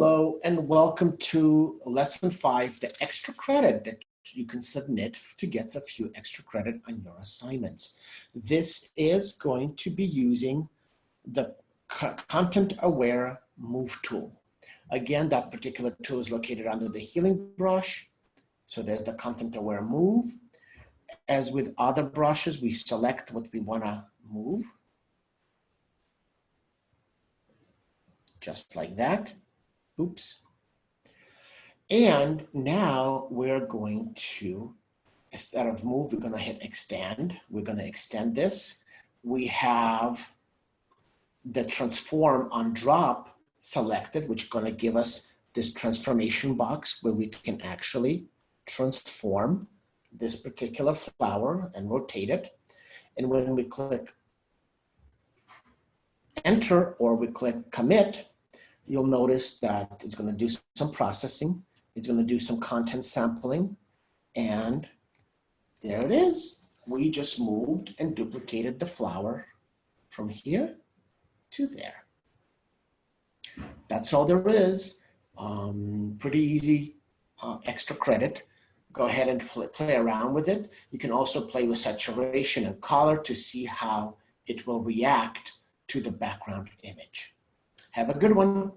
Hello and welcome to lesson five, the extra credit that you can submit to get a few extra credit on your assignments. This is going to be using the content aware move tool. Again, that particular tool is located under the healing brush. So there's the content aware move. As with other brushes, we select what we want to move. Just like that. Oops. And now we're going to, instead of move, we're going to hit extend. We're going to extend this. We have the transform on drop selected, which is going to give us this transformation box where we can actually transform this particular flower and rotate it. And when we click enter or we click commit, you'll notice that it's going to do some processing. It's going to do some content sampling. And there it is. We just moved and duplicated the flower from here to there. That's all there is. Um, pretty easy uh, extra credit. Go ahead and play, play around with it. You can also play with saturation and color to see how it will react to the background image. Have a good one.